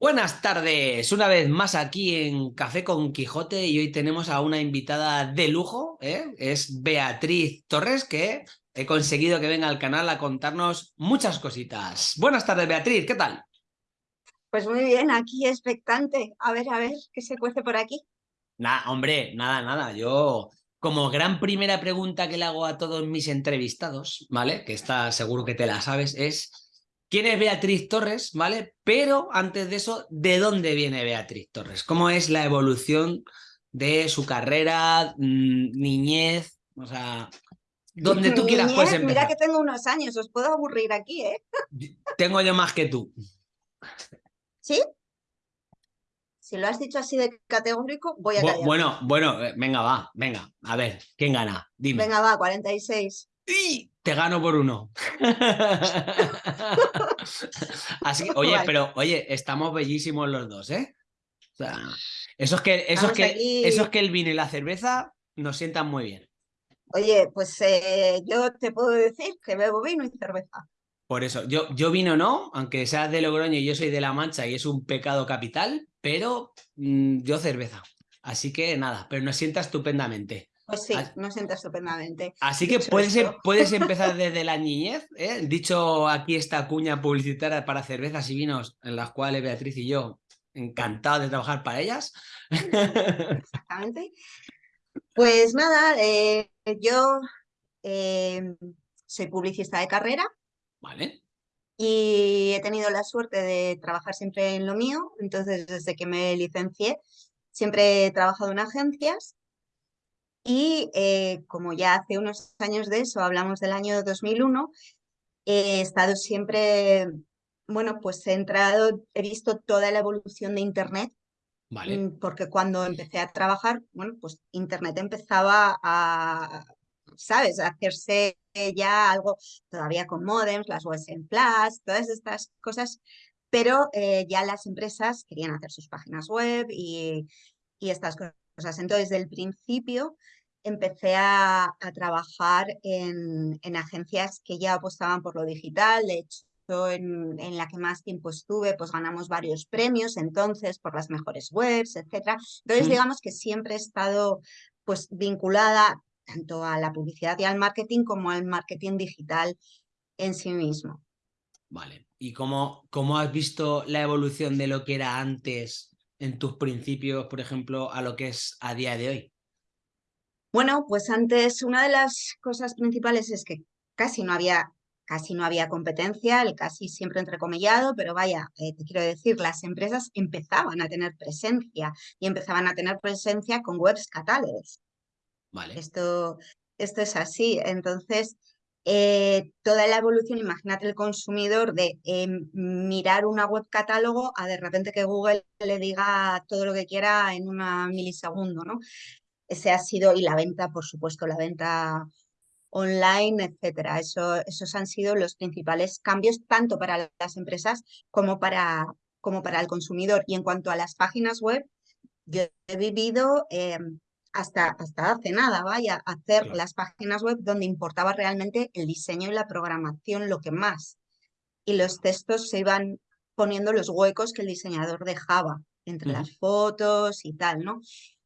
Buenas tardes, una vez más aquí en Café con Quijote y hoy tenemos a una invitada de lujo, ¿eh? es Beatriz Torres, que he conseguido que venga al canal a contarnos muchas cositas. Buenas tardes Beatriz, ¿qué tal? Pues muy bien, aquí expectante, a ver, a ver, ¿qué se cuece por aquí? Nada, hombre, nada, nada, yo como gran primera pregunta que le hago a todos mis entrevistados, ¿vale? Que está seguro que te la sabes, es quién es Beatriz Torres, ¿vale? Pero antes de eso, ¿de dónde viene Beatriz Torres? ¿Cómo es la evolución de su carrera, mm, niñez? O sea, donde tú quieras puedes empezar. Mira que tengo unos años, os puedo aburrir aquí, ¿eh? Tengo yo más que tú. ¿Sí? Si lo has dicho así de categórico, voy a callar. Bueno, bueno, eh, venga, va, venga. A ver, ¿quién gana? Dime. Venga, va, 46. ¡Y! Te gano por uno. Así oye, pero oye, estamos bellísimos los dos, ¿eh? O sea, eso es que, eso es que, eso es que el vino y la cerveza nos sientan muy bien. Oye, pues eh, yo te puedo decir que bebo vino y cerveza. Por eso, yo, yo vino no, aunque seas de Logroño y yo soy de La Mancha y es un pecado capital, pero mm, yo cerveza. Así que nada, pero nos sienta estupendamente. Pues sí, nos sienta estupendamente. Así que puedes, em, puedes empezar desde la niñez, ¿eh? dicho aquí esta cuña publicitaria para cervezas y vinos, en las cuales Beatriz y yo, encantados de trabajar para ellas. Exactamente. Pues nada, eh, yo eh, soy publicista de carrera. Vale. Y he tenido la suerte de trabajar siempre en lo mío, entonces desde que me licencié siempre he trabajado en agencias y eh, como ya hace unos años de eso, hablamos del año 2001, he estado siempre, bueno, pues he entrado, he visto toda la evolución de Internet, vale. Mm, porque cuando empecé a trabajar, bueno, pues Internet empezaba a, ¿sabes?, a hacerse ya algo todavía con modems, las webs en flash, todas estas cosas, pero eh, ya las empresas querían hacer sus páginas web y, y estas cosas. Entonces, desde el principio empecé a, trabajar en, agencias que ya apostaban por lo digital, de hecho en, en, la que más tiempo estuve, pues ganamos varios premios entonces por las mejores webs, etcétera. Entonces, digamos que siempre he estado pues vinculada tanto a la publicidad y al marketing como al marketing digital en sí mismo. Vale. ¿Y cómo, cómo has visto la evolución de lo que era antes en tus principios, por ejemplo, a lo que es a día de hoy? Bueno, pues antes una de las cosas principales es que casi no había, casi no había competencia, el casi siempre entrecomillado, pero vaya, eh, te quiero decir, las empresas empezaban a tener presencia y empezaban a tener presencia con webs catálogos. Vale. Esto, esto es así. Entonces, eh, toda la evolución, imagínate el consumidor de em, mirar una web catálogo a de repente que Google le diga todo lo que quiera en una milisegundo, ¿no? Ese ha sido, y la venta, por supuesto, la venta online, etcétera. Eso, esos han sido los principales cambios, tanto para las empresas como para, como para el consumidor. Y en cuanto a las páginas web, yo he vivido em, hasta, hasta hace nada, vaya, hacer las páginas web donde importaba realmente el diseño y la programación, lo que más. Y los textos se iban poniendo los huecos que el diseñador dejaba entre las fotos y tal, ¿no?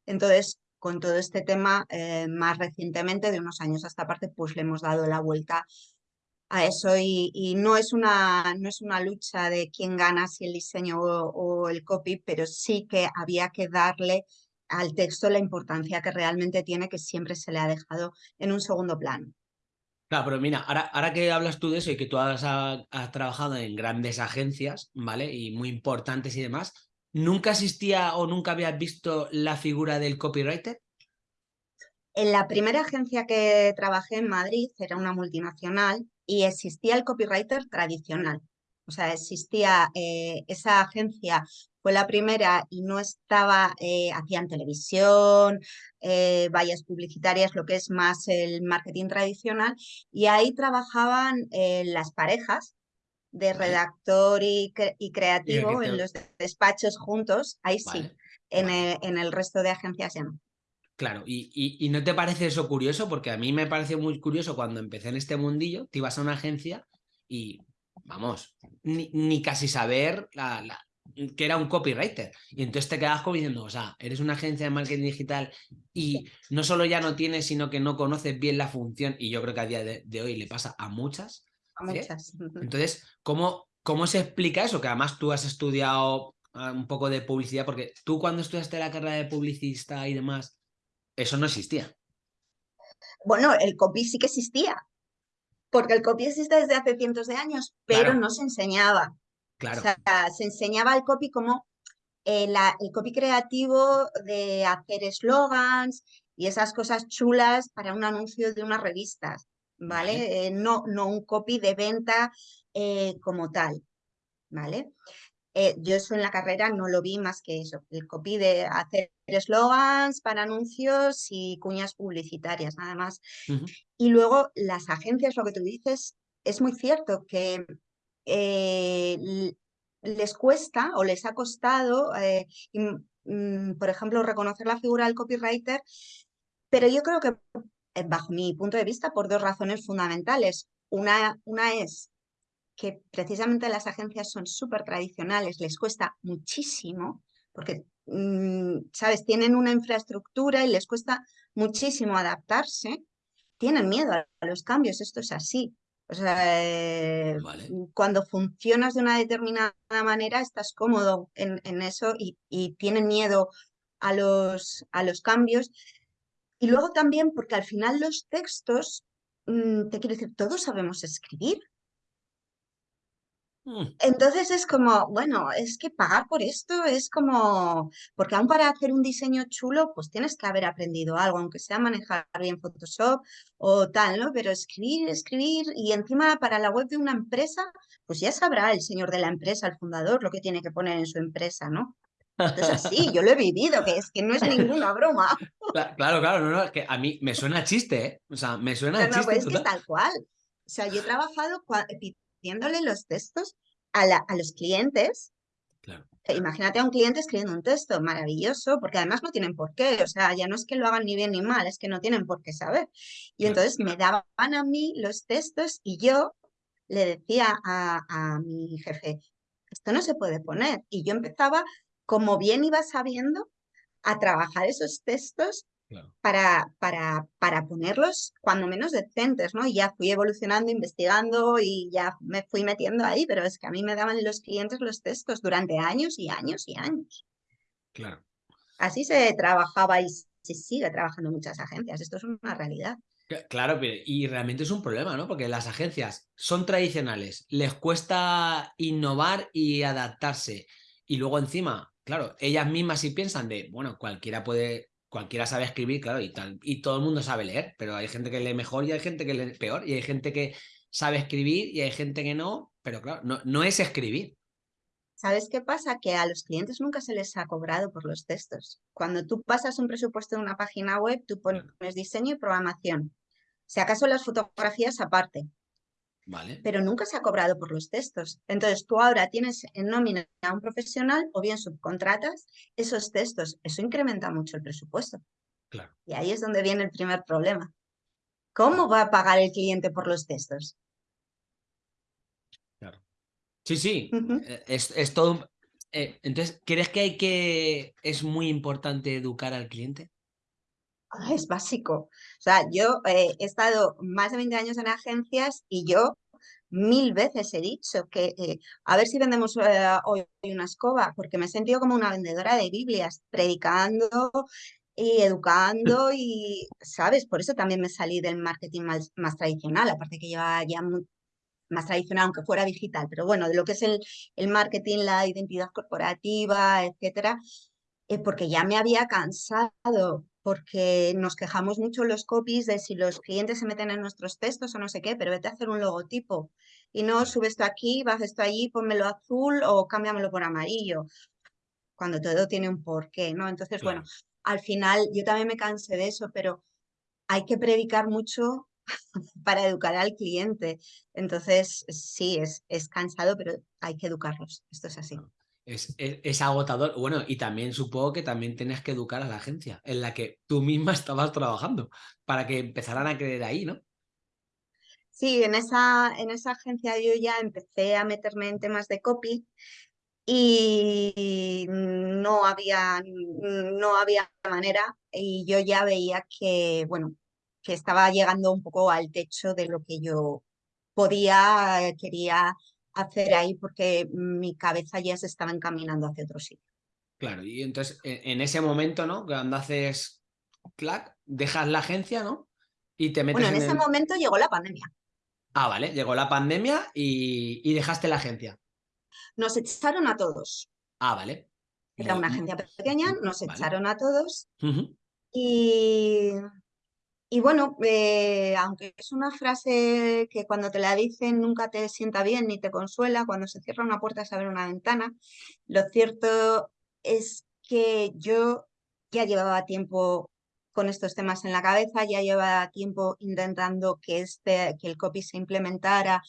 Entonces, con todo este tema, eh, más recientemente, de unos años a esta parte, pues le hemos dado la vuelta a eso y, no, es una, no es una lucha de quién gana, si el diseño o, el copy, pero sí que había que darle al texto la importancia que realmente tiene, que siempre se le ha dejado en un segundo plano. Claro, pero mira, ahora, ahora que hablas tú de eso y que tú has, has, trabajado en grandes agencias, ¿vale? Y muy importantes y demás, ¿Nunca existía o nunca habías visto la figura del copywriter? En la primera agencia que trabajé en Madrid era una multinacional y existía el copywriter tradicional. O sea, existía eh, esa agencia, fue la primera y no estaba, eh, hacían televisión, eh, vallas publicitarias, lo que es más el marketing tradicional, y ahí trabajaban las parejas de redactor y, creativo en los despachos juntos, ahí sí. En, el, resto de agencias ya no. Claro, y, no te parece eso curioso? Porque a mí me pareció muy curioso cuando empecé en este mundillo, te ibas a una agencia y, vamos, ni, casi saber la, que era un copywriter. Y entonces te quedas como diciendo, o sea, eres una agencia de marketing digital y no solo ya no tienes, sino que no conoces bien la función. Y yo creo que a día de, hoy le pasa a muchas. A muchas. Entonces, ¿cómo, ¿cómo se explica eso? Que además tú has estudiado ah, un poco de publicidad, porque tú cuando estudiaste la carrera de publicista y demás, eso no existía. Bueno, el copy sí que existía, porque el copy existe desde hace cientos de años, pero no se enseñaba. Claro. O sea, se enseñaba el copy como eh, el copy creativo de hacer eslogans y esas cosas chulas para un anuncio de unas revistas, ¿vale? Eh, no, no un copy de venta eh, como tal, ¿vale? yo eso en la carrera no lo vi más que eso, el copy de hacer eslogans para anuncios y cuñas publicitarias, nada más. Y luego las agencias, lo que tú dices, es muy cierto que eh, les cuesta o les ha costado, eh, mm, por ejemplo, reconocer la figura del copywriter, pero yo creo que, eh, bajo mi punto de vista, por dos razones fundamentales. Una, una es que precisamente las agencias son súper tradicionales, les cuesta muchísimo, porque, mm, ¿sabes? Tienen una infraestructura y les cuesta muchísimo adaptarse, tienen miedo a los cambios, esto es así. O sea, eh, cuando funcionas de una determinada manera, estás cómodo en, eso y, tienen miedo a los, a los cambios. Y luego también porque al final los textos, mm, te quiero decir, todos sabemos escribir. Mm. Entonces es como, bueno, es que pagar por esto es como, porque aún para hacer un diseño chulo, pues tienes que haber aprendido algo, aunque sea manejar bien Photoshop o tal, ¿no? Pero escribir, escribir y encima para la web de una empresa, pues ya sabrá el señor de la empresa, el fundador, lo que tiene que poner en su empresa, ¿no? Entonces sí, yo lo he vivido, que es que no es ninguna broma. Claro, claro, no, no, es que a mí me suena chiste, ¿eh? O sea, me suena chiste. No, pues es que es tal cual. O sea, yo he trabajado haciéndole los textos a, los clientes. Imagínate a un cliente escribiendo un texto maravilloso, porque además no tienen por qué, o sea, ya no es que lo hagan ni bien ni mal, es que no tienen por qué saber. Y entonces me daban a mí los textos y yo le decía a, a mi jefe, esto no se puede poner. Y yo empezaba, como bien iba sabiendo, a trabajar esos textos para, para, para ponerlos cuando menos decentes, ¿no? Y ya fui evolucionando, investigando y ya me fui metiendo ahí, pero es que a mí me daban los clientes los textos durante años y años y años. Claro. Así se trabajaba y se sigue trabajando en muchas agencias, esto es una realidad. Claro, y realmente es un problema, ¿no? Porque las agencias son tradicionales, les cuesta innovar y adaptarse. Y luego encima, claro, ellas mismas si piensan de, bueno, cualquiera puede cualquiera sabe escribir, claro, y, tal, y todo el mundo sabe leer, pero hay gente que lee mejor y hay gente que lee peor, y hay gente que sabe escribir y hay gente que no, pero claro, no, no es escribir. ¿Sabes qué pasa? Que a los clientes nunca se les ha cobrado por los textos. Cuando tú pasas un presupuesto de una página web, tú pones diseño y programación. Si acaso las fotografías aparte, pero nunca se ha cobrado por los textos. Entonces tú ahora tienes en nómina a un profesional o bien subcontratas esos textos. Eso incrementa mucho el presupuesto. Claro. Y ahí es donde viene el primer problema. ¿Cómo va a pagar el cliente por los textos? Claro. Sí, sí. Eh, es, todo... Eh, entonces, ¿crees que hay que... es muy importante educar al cliente? Ah, es básico. O sea, yo eh, he estado más de 20 años en agencias y yo mil veces he dicho que eh, a ver si vendemos eh, hoy una escoba, porque me he sentido como una vendedora de Biblias, predicando y educando y, ¿sabes? Por eso también me salí del marketing más, tradicional, aparte que lleva ya más tradicional, aunque fuera digital, pero bueno, de lo que es el, el marketing, la identidad corporativa, etcétera, porque ya me había cansado porque nos quejamos mucho los copies de si los clientes se meten en nuestros textos o no sé qué, pero vete a hacer un logotipo y no subes esto aquí, bajas esto allí, pónmelo azul o cámbiamelo por amarillo, cuando todo tiene un porqué, ¿no? Entonces, bueno, al final yo también me cansé de eso, pero hay que predicar mucho para educar al cliente. Entonces, sí, es, es cansado, pero hay que educarlos. Esto es así. Es, agotador. Bueno, y también supongo que también tenías que educar a la agencia en la que tú misma estabas trabajando para que empezaran a creer ahí, ¿no? Sí, en esa, en esa agencia yo ya empecé a meterme en temas de copy y no había, no había manera y yo ya veía que, bueno, que estaba llegando un poco al techo de lo que yo podía, quería hacer ahí porque mi cabeza ya se estaba encaminando hacia otro sitio. Claro, y entonces en ese momento, ¿no? Cuando haces clac, dejas la agencia, ¿no? Y te metes Bueno, en, en ese el- momento llegó la pandemia. Ah, vale, llegó la pandemia y, y dejaste la agencia. Nos echaron a todos. Ah, vale. Era una agencia pequeña, nos Vale. echaron a todos y, y bueno, eh, aunque es una frase que cuando te la dicen nunca te sienta bien ni te consuela, cuando se cierra una puerta se abre una ventana, lo cierto es que yo ya llevaba tiempo con estos temas en la cabeza, ya llevaba tiempo intentando que, este, que el copy se implementara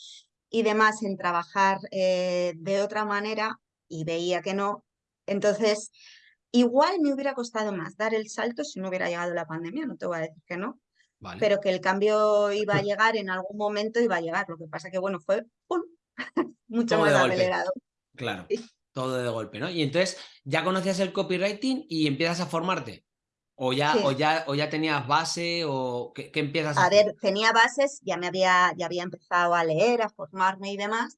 y demás en trabajar eh, de otra manera y veía que no. Entonces, igual me hubiera costado más dar el salto si no hubiera llegado la pandemia, no te voy a decir que no, Vale. pero que el cambio iba a llegar en algún momento, iba a llegar. Lo que pasa que, bueno, fue ¡pum! mucho Todo más acelerado. Claro, Sí. todo de golpe, ¿no? Y entonces ya conocías el copywriting y empiezas a formarte. O ya, Sí. o ya, o ya tenías base, o ¿qué, qué empiezas a, A hacer? ver, tenía bases, ya me había, ya había empezado a leer, a formarme y demás,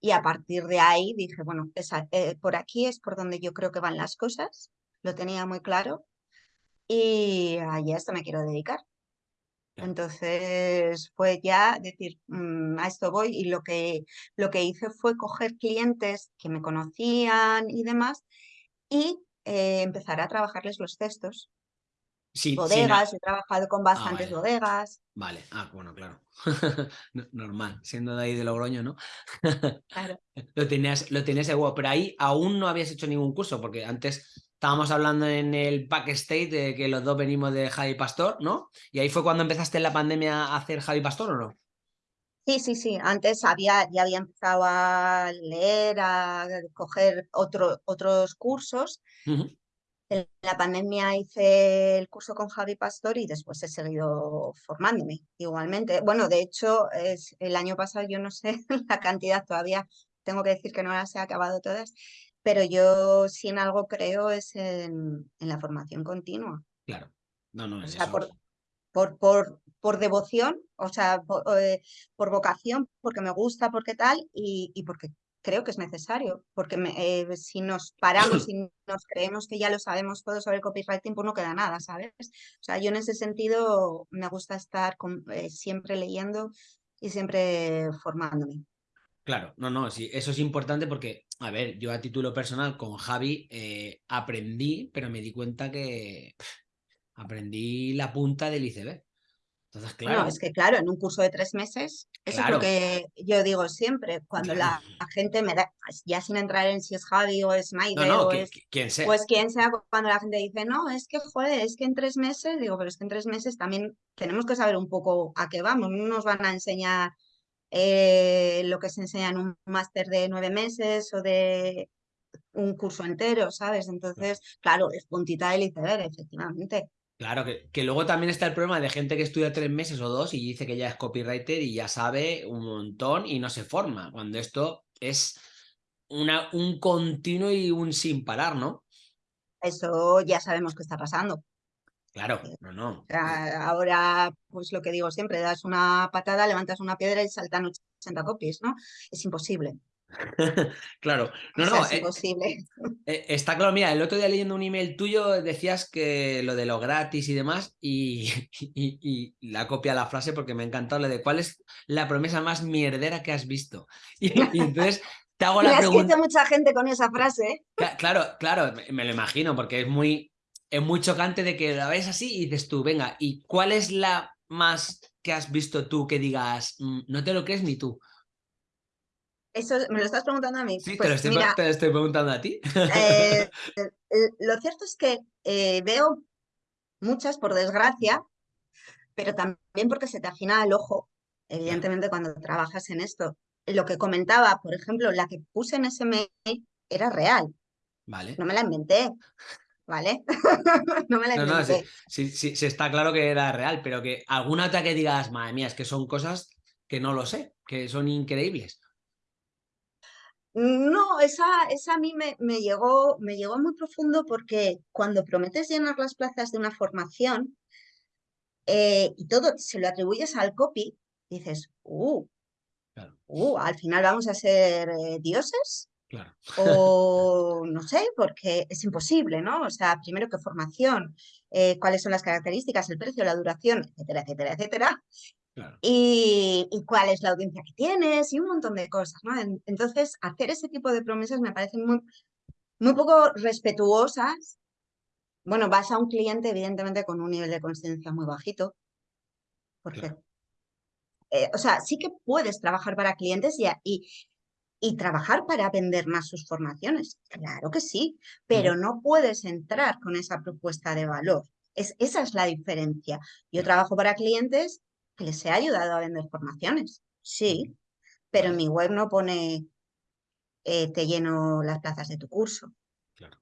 y a partir de ahí dije, bueno, esa- eh, por aquí es por donde yo creo que van las cosas, lo tenía muy claro, y a esto me quiero dedicar. Entonces fue ya decir, "Mm, a esto voy, y lo que, lo que hice fue coger clientes que me conocían y demás, y eh, empezar a trabajarles los textos. Sí, Bodegas, he trabajado con bastantes vale. bodegas, Vale, ah, bueno, claro. No- Normal, siendo de ahí de Logroño, ¿no? claro. Lo tenías, lo tenías igual, pero ahí aún no habías hecho ningún curso, porque antes estábamos hablando en el backstage de que los dos venimos de Javi Pastor, ¿no? Y ahí fue cuando empezaste en la pandemia a hacer Javi Pastor, ¿o no? Sí, sí, sí. Antes había, ya había empezado a leer, a coger otro, otros cursos. Ujú. En la pandemia hice el curso con Javi Pastor y después he seguido formándome igualmente. Bueno, de hecho, es, el año pasado yo no sé la cantidad todavía, tengo que decir que no las he acabado todas, pero yo si en algo creo es en, en la formación continua. Claro. No, no, O es sea, eso. por, por, por, por devoción, o sea, por, eh, por vocación, porque me gusta, porque tal, y, y porque creo que es necesario, porque me- eh, si nos paramos y nos creemos que ya lo sabemos todo sobre el copywriting, pues no queda nada, ¿sabes? O sea, yo en ese sentido me gusta estar con- eh, siempre leyendo y siempre formándome. Claro, no, no, sí, eso es importante porque, a ver, yo a título personal con Javi eh, aprendí, pero me di cuenta que pff, aprendí la punta del iceberg. Entonces, claro, No, es que claro, en un curso de tres meses, eso Claro. es lo que yo digo siempre, cuando Claro. la gente me da, ya sin entrar en si es Javi o es no, Maide no, o que- es quien sea. Pues quien sea, cuando la gente dice, no, es que joder, es que en tres meses, digo, pero es que en tres meses también tenemos que saber un poco a qué vamos, no nos van a enseñar eh, lo que se enseña en un máster de nueve meses o de un curso entero, ¿sabes? Entonces, claro, es puntita del iceberg, efectivamente. Claro, que, que luego también está el problema de gente que estudia tres meses o dos y dice que ya es copywriter y ya sabe un montón y no se forma, cuando esto es una, un continuo y un sin parar, ¿no? Eso ya sabemos qué está pasando. Claro, no, no. O sea, ahora, pues lo que digo siempre, das una patada, levantas una piedra y saltan 80 copies, ¿no? Es imposible. Claro, no, O sea, no, es eh, imposible. eh, está claro, mira, el otro día leyendo un email tuyo decías que lo de lo gratis y demás y, y- y la copia la frase porque me ha encantado lo de cuál es la promesa más mierdera que has visto. Y, y entonces te hago la pregunta. mucha gente con esa frase, ¿eh? Cla- Claro, claro, me lo imagino, porque es muy, es muy chocante de que la ves así y dices tú, venga, ¿y cuál es la más que has visto tú que digas, "Mm, no te lo crees ni tú? Eso me lo estás preguntando a mí. Sí, te Pues lo estoy, mira, te lo estoy preguntando a ti. eh, eh, lo cierto es que eh, veo muchas, por desgracia, pero también porque se te afina el ojo, evidentemente, cuando trabajas en esto. Lo que comentaba, por ejemplo, la que puse en ese mail era real, Vale. no me la inventé, ¿vale? No me la No, no, sí, inventé. sí, sí, sí está claro que era real, pero que alguna otra que digas, madre mía, es que son cosas que no lo sé, que son increíbles. No, esa, esa a mí me, me, llegó, me llegó muy profundo porque cuando prometes llenar las plazas de una formación eh, y todo se lo atribuyes al copy, dices, uh, uh al final vamos a ser eh, dioses. Claro. O no sé, porque es imposible, ¿no? O sea, primero que formación, eh, cuáles son las características, el precio, la duración, etcétera, etcétera, etcétera. Y, cuál es la audiencia que tienes y un montón de cosas, ¿no? Entonces, hacer ese tipo de promesas me parecen muy, muy poco respetuosas. Bueno, vas a un cliente, evidentemente, con un nivel de conciencia muy bajito, porque, eh, o sea, sí que puedes trabajar para clientes y, y, y, trabajar para vender más sus formaciones, claro que sí, pero no puedes entrar con esa propuesta de valor. Es, esa es la diferencia. Yo trabajo para clientes que les he ayudado a vender formaciones, sí, pero en mi web no pone eh, te lleno las plazas de tu curso. Claro.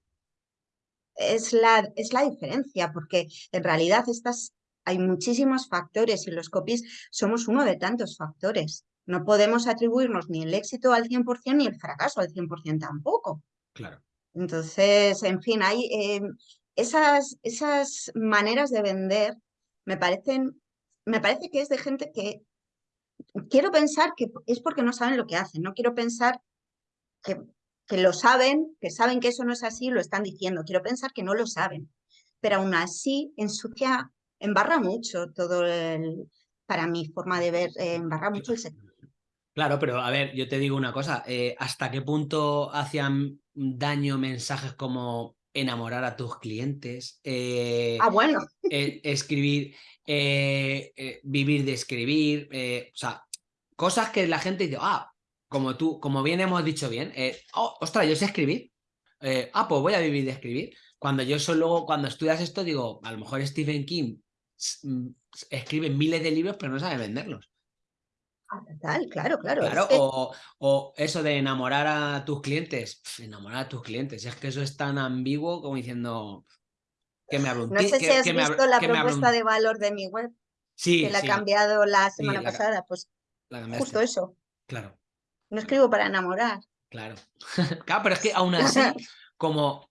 Es, la, es la diferencia, porque en realidad estas, hay muchísimos factores y los copies somos uno de tantos factores. No podemos atribuirnos ni el éxito al 100% ni el fracaso al 100% tampoco. Claro. Entonces, en fin, hay eh, esas, esas maneras de vender me parecen me parece que es de gente que quiero pensar que es porque no saben lo que hacen, no quiero pensar que, que lo saben, que saben que eso no es así, lo están diciendo, quiero pensar que no lo saben, pero aún así ensucia, embarra mucho todo el, para mi forma de ver, eh, embarra mucho el sector. Claro, pero a ver, yo te digo una cosa, eh, ¿hasta qué punto hacían daño mensajes como enamorar a tus clientes? Eh, ah, bueno. escribir, eh, eh, vivir de escribir, o sea, cosas que la gente dice, ah, como tú, como bien hemos dicho bien, oh, ostras, yo sé escribir, ah, pues voy a vivir de escribir. Cuando yo solo, cuando estudias esto, digo, a lo mejor Stephen King mm, escribe miles de libros, pero no sabe venderlos. Tal, claro, claro. Claro, o, o, eso de enamorar a tus clientes, enamorar a tus clientes, es que eso es tan ambiguo como diciendo, no sé si has visto la propuesta de valor de mi web. Sí. Que la he cambiado la semana pasada. Pues justo eso. Claro. No escribo para enamorar. Claro. claro, pero es que aún así, como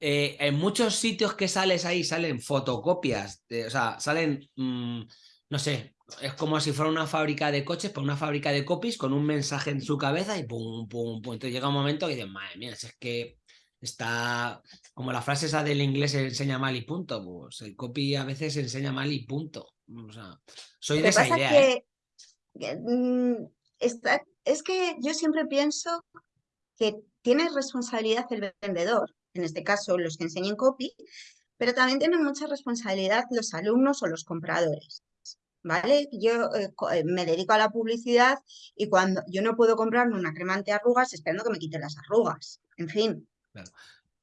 eh, en muchos sitios que sales ahí salen fotocopias, o sea, salen, mm, no sé, es como si fuera una fábrica de coches, por pues una fábrica de copies con un mensaje en su cabeza y pum, pum, pum. Entonces llega un momento que dices, madre mía, es que está como la frase esa del inglés enseña mal y punto, pues el copy a veces enseña mal y punto. O sea, soy de esa idea. ¿eh? Mm, es que yo siempre pienso que tiene responsabilidad el vendedor, en este caso los que enseñan copy, pero también tienen mucha responsabilidad los alumnos o los compradores. ¿Vale? Yo eh, eh, me dedico a la publicidad y cuando yo no puedo comprarme una crema arrugas esperando que me quite las arrugas. En fin,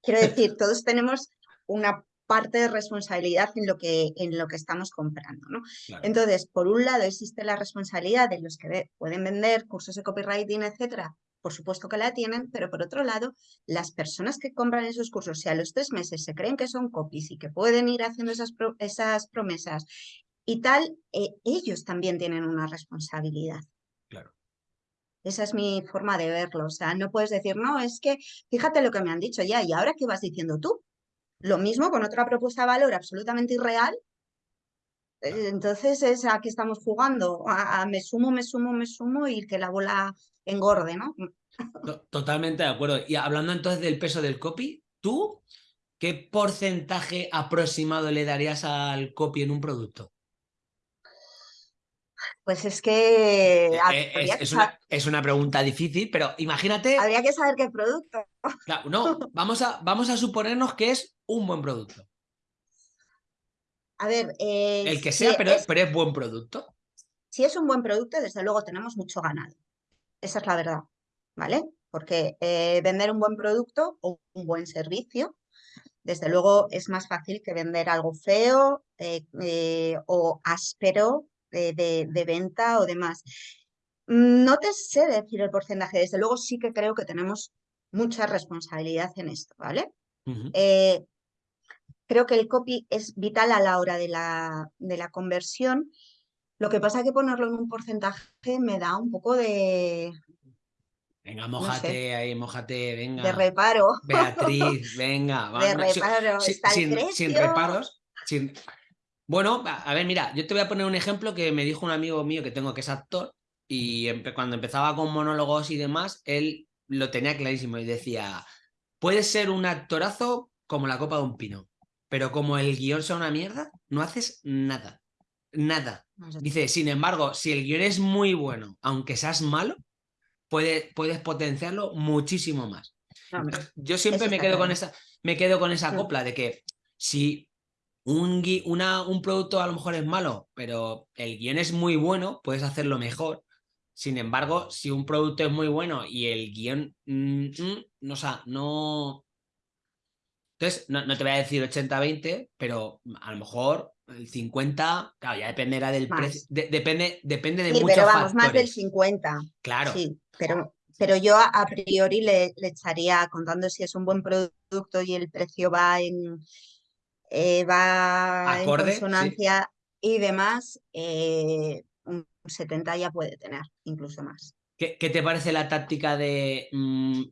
Quiero decir, todos tenemos una parte de responsabilidad en lo que, en lo que estamos comprando. ¿no? Entonces, por un lado existe la responsabilidad de los que pueden vender cursos de copywriting, etcétera, por supuesto que la tienen, pero por otro lado, las personas que compran esos cursos, si a los tres meses se creen que son copies y que pueden ir haciendo esas, esas promesas y tal, eh, ellos también tienen una responsabilidad. Esa es mi forma de verlo. O sea, no puedes decir, no, es que fíjate lo que me han dicho ya, ¿y ahora qué vas diciendo tú? Lo mismo con otra propuesta de valor absolutamente irreal. Eh, entonces es a qué estamos jugando, a, me sumo, me sumo, me sumo y que la bola engorde, ¿no? Totalmente de acuerdo. Y hablando entonces del peso del copy, ¿tú qué porcentaje aproximado le darías al copy en un producto? Pues es que... Eh, eh, es, una, pregunta difícil, pero imagínate... Habría que saber qué producto. no, vamos a, vamos a suponernos que es un buen producto. A ver... Eh, El que sea, pero, es, pero es buen producto. Si es un buen producto, desde luego tenemos mucho ganado. Esa es la verdad, ¿vale? Porque vender un buen producto o un buen servicio, desde luego es más fácil que vender algo feo o áspero de, venta o demás. No te sé decir el porcentaje, desde luego sí que creo que tenemos mucha responsabilidad en esto, ¿vale? Eh, creo que el copy es vital a la hora de la, de la conversión. Lo que pasa es que ponerlo en un porcentaje me da un poco de, Venga, mojate ahí, mojate, venga. De reparo. Beatriz, venga. De reparo, está sin, sin, reparos. Bueno, a ver, mira, yo te voy a poner un ejemplo que me dijo un amigo mío que tengo que es actor y cuando empezaba con monólogos y demás, él lo tenía clarísimo y decía, puedes ser un actorazo como la copa de un pino, pero como el guion sea una mierda, no haces nada, nada. Dice, sin embargo, si el guion es muy bueno, aunque seas malo, puedes, puedes potenciarlo muchísimo más. Yo siempre me quedo, con esa, me quedo con esa copla de que si un, una, un producto a lo mejor es malo, pero el guion es muy bueno, puedes hacerlo mejor. Sin embargo, si un producto es muy bueno y el guion, mm, mm, no, o sea, no... Entonces, no, te voy a decir 80-20, pero a lo mejor el 50, claro, ya dependerá del precio, depende, depende de sí, pero vamos, más del 50. Claro. Sí, pero, pero yo a priori le, estaría contando si es un buen producto y el precio va en, eh, va en consonancia y demás, eh, 70 ya puede tener, incluso más. ¿Qué, te parece la táctica de, mm,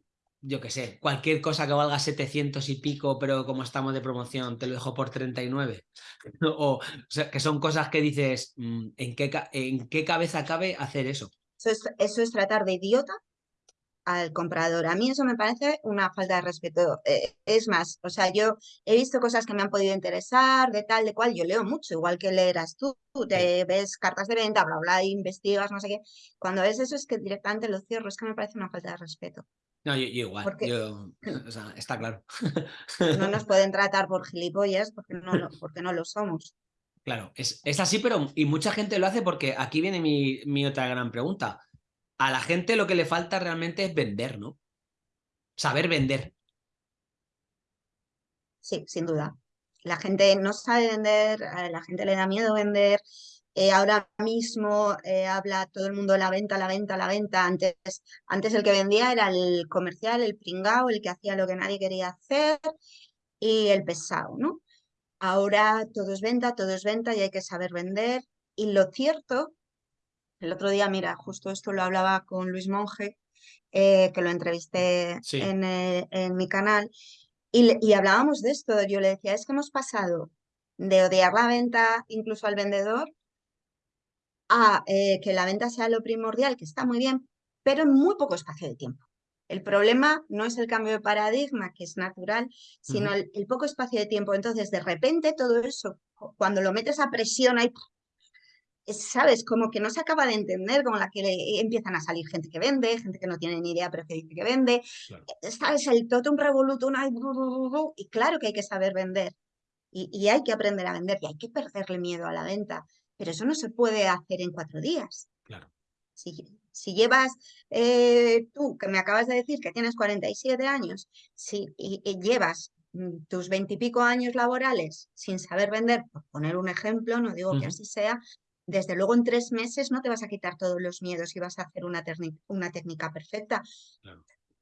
yo qué sé, cualquier cosa que valga 700 y pico, pero como estamos de promoción, te lo dejo por 39? o, o sea, que son cosas que dices, mm, ¿en qué, ¿en qué cabeza cabe hacer eso? Eso es, eso es tratar de idiota al comprador. A mí eso me parece una falta de respeto. Eh, es más, o sea, yo he visto cosas que me han podido interesar, de tal, de cual, yo leo mucho, igual que leerás tú, te ves cartas de venta, bla, bla, investigas, no sé qué. Cuando ves eso es que directamente lo cierro, es que me parece una falta de respeto. No, yo, igual, o sea, está claro. No nos pueden tratar por gilipollas porque no lo, porque no lo somos. Claro, es, es así, pero y mucha gente lo hace porque aquí viene mi, mi otra gran pregunta a la gente lo que le falta realmente es vender, ¿no? Saber vender. Sí, sin duda. La gente no sabe vender, a la gente le da miedo vender. Eh, ahora mismo eh, habla todo el mundo la venta, la venta, la venta. Antes, antes el que vendía era el comercial, el pringao, el que hacía lo que nadie quería hacer y el pesado, ¿no? Ahora todo es venta, todo es venta y hay que saber vender. Y lo cierto el otro día, mira, justo esto lo hablaba con Luis Monge, eh, que lo entrevisté eh, en, mi canal, y, hablábamos de esto. Yo le decía, es que hemos pasado de odiar la venta, incluso al vendedor, a eh, que la venta sea lo primordial, que está muy bien, pero en muy poco espacio de tiempo. El problema no es el cambio de paradigma, que es natural, sino el, el, poco espacio de tiempo. Entonces, de repente, todo eso, cuando lo metes a presión, hay ¿sabes? Como que no se acaba de entender, como la que empiezan a salir gente que vende, gente que no tiene ni idea pero que dice que vende, eh, ¿sabes? El totum revolutum, y claro que hay que saber vender, y, hay que aprender a vender, y hay que perderle miedo a la venta, pero eso no se puede hacer en cuatro días. Claro. Si, llevas, eh, tú, que me acabas de decir que tienes 47 años, si y, llevas mm, tus veintipico años laborales sin saber vender, por poner un ejemplo, no digo que así sea, desde luego en tres meses no te vas a quitar todos los miedos y vas a hacer una, una técnica perfecta.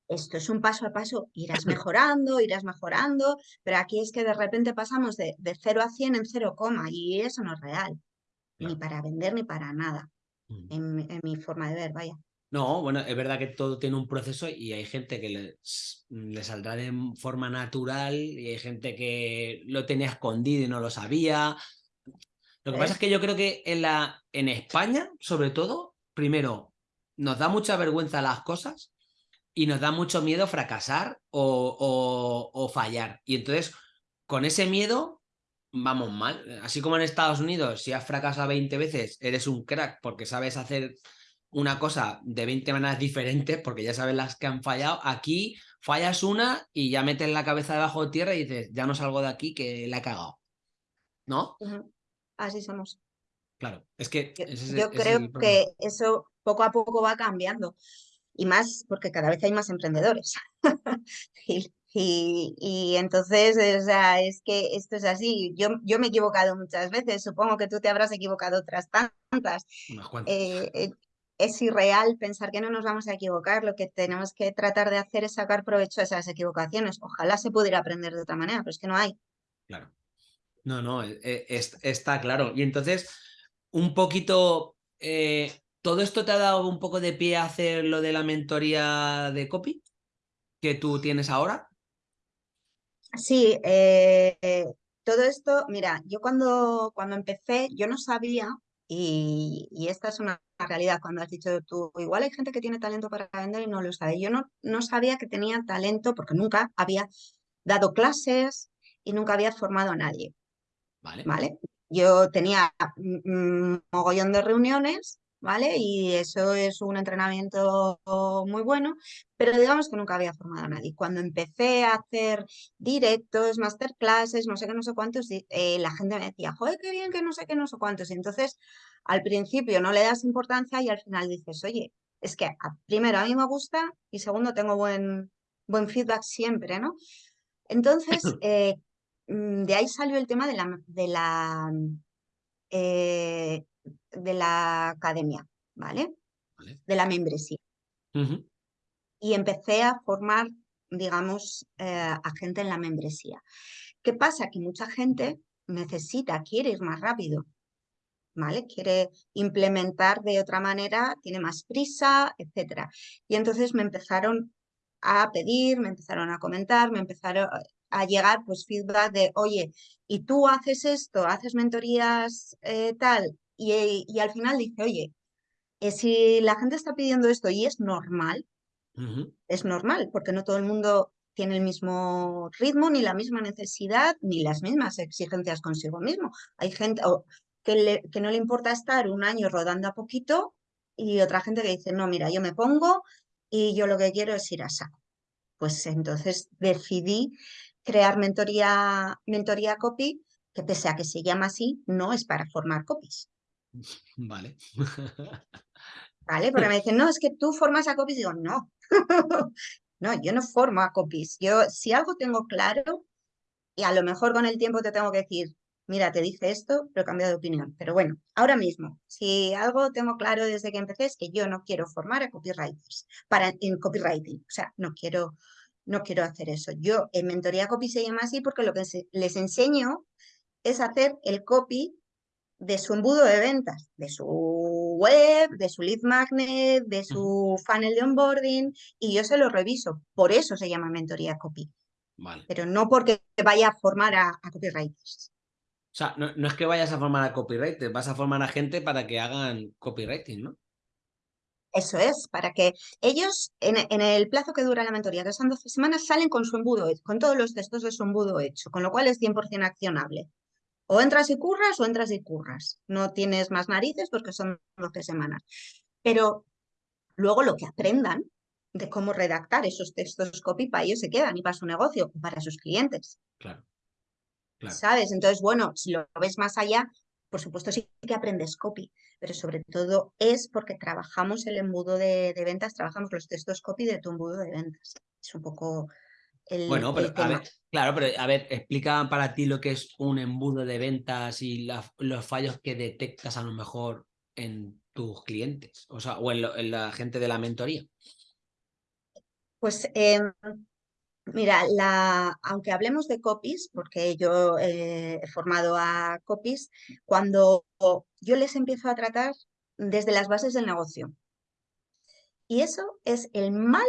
Esto es un paso a paso, irás mejorando, irás mejorando, pero aquí es que de repente pasamos de, de 0 a 100 en 0, y eso no es real, ni para vender ni para nada, mm. en, mi forma de ver, vaya. No, bueno, es verdad que todo tiene un proceso y hay gente que le, le, saldrá de forma natural y hay gente que lo tenía escondido y no lo sabía. Lo que pasa es que yo creo que en, la, en España, sobre todo, primero, nos da mucha vergüenza las cosas y nos da mucho miedo fracasar o, fallar. Y entonces, con ese miedo, vamos mal. Así como en Estados Unidos, si has fracasado 20 veces, eres un crack porque sabes hacer una cosa de 20 maneras diferentes porque ya sabes las que han fallado. Aquí fallas una y ya metes la cabeza debajo de tierra y dices, ya no salgo de aquí que la he cagado. ¿No? Así somos. Claro, es que... Yo, creo que eso poco a poco va cambiando. Y más porque cada vez hay más emprendedores. y, entonces, o sea, es que esto es así. Yo, yo me he equivocado muchas veces, supongo que tú te habrás equivocado otras tantas. Eh, eh, es irreal pensar que no nos vamos a equivocar. Lo que tenemos que tratar de hacer es sacar provecho de esas equivocaciones. Ojalá se pudiera aprender de otra manera, pero es que no hay. Claro. No, no, e, e, está claro. Y entonces, un poquito, eh, ¿Todo esto te ha dado un poco de pie a hacer lo de la mentoría de copy que tú tienes ahora? Sí, eh, todo esto, mira, yo cuando, cuando empecé, yo no sabía, y, esta es una realidad, cuando has dicho tú, igual hay gente que tiene talento para vender y no lo sabe. Yo no, no sabía que tenía talento porque nunca había dado clases y nunca había formado a nadie. Vale. ¿vale? Yo tenía un mogollón de reuniones ¿vale? Y eso es un entrenamiento muy bueno, pero digamos que nunca había formado a nadie. Cuando empecé a hacer directos, masterclasses, no sé qué, no sé cuántos, eh, la gente me decía, joder, qué bien, que no sé qué, no sé cuántos. Y entonces, al principio no le das importancia y al final dices, oye, es que primero a mí me gusta y segundo tengo buen, buen feedback siempre, ¿no? Entonces, eh, mm, de ahí salió el tema de la, de la eh, de la academia, ¿vale? De la membresía. Y empecé a formar, digamos, eh, a gente en la membresía. ¿Qué pasa? Que mucha gente necesita, quiere ir más rápido, ¿vale? Quiere implementar de otra manera, tiene más prisa, etc. Y entonces me empezaron a pedir, me empezaron a comentar, me empezaron a llegar pues feedback de, oye, ¿y tú haces esto? ¿Haces mentorías eh, tal? y, al final dice, oye, eh, si la gente está pidiendo esto y es normal, es normal, porque no todo el mundo tiene el mismo ritmo, ni la misma necesidad, ni las mismas exigencias consigo mismo. Hay gente que, que no le importa estar un año rodando a poquito y otra gente que dice, no, mira, yo me pongo y yo lo que quiero es ir a saco. Pues entonces decidí crear mentoría, mentoría copy, que pese a que se llama así, no es para formar copies. Vale. Vale, porque me dicen, no, es que tú formas a copies. Digo, no. no, yo no formo a copies. Yo, si algo tengo claro, y a lo mejor con el tiempo te tengo que decir, mira, te dije esto, pero he cambiado de opinión. Pero bueno, ahora mismo, si algo tengo claro desde que empecé es que yo no quiero formar a copywriters para, en copywriting. O sea, no quiero, no quiero hacer eso. Yo en mentoría copy se llama así porque lo que les enseño es hacer el copy de su embudo de ventas, de su web, de su lead magnet, de su funnel de onboarding, y yo se lo reviso. Por eso se llama mentoría copy. Pero no porque vaya a formar a, copywriters. O sea, no, es que vayas a formar a copywriters, vas a formar a gente para que hagan copywriting, ¿no? Eso es, para que ellos, en, en, el plazo que dura la mentoría, que son 12 semanas, salen con su embudo, con todos los textos de su embudo hecho, con lo cual es 100% accionable. O entras y curras o entras y curras. No tienes más narices porque son 12 semanas. Pero luego lo que aprendan de cómo redactar esos textos copy para ellos se quedan y para su negocio para sus clientes. Claro. ¿Sabes? Entonces, bueno, si lo ves más allá, por supuesto sí que aprendes copy, pero sobre todo es porque trabajamos el embudo de, de ventas, trabajamos los textos copy de tu embudo de ventas. Es un poco bueno, pero a ver, claro, pero a ver, explica para ti lo que es un embudo de ventas y los fallos que detectas a lo mejor en tus clientes, o sea, o en, la gente de la mentoría. Pues em, mira, la, aunque hablemos de copies, porque yo he formado a copies, cuando yo les empiezo a tratar desde las bases del negocio. Y eso es el mal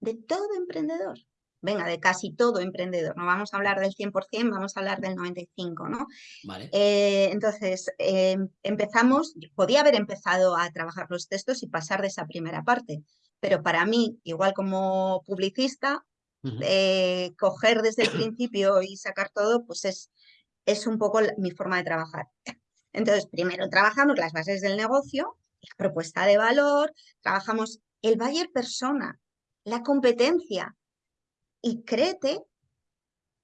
de todo emprendedor venga, de casi todo emprendedor, no vamos a hablar del 100%, vamos a hablar del 95%, ¿no? Vale. Eh, entonces, em, empezamos, podía haber empezado a trabajar los textos y pasar de esa primera parte, pero para mí, igual como publicista, eh, coger desde el principio y sacar todo, pues es, es un poco mi forma de trabajar. Entonces, primero trabajamos las bases del negocio, la propuesta de valor, trabajamos el buyer persona, la competencia, y créete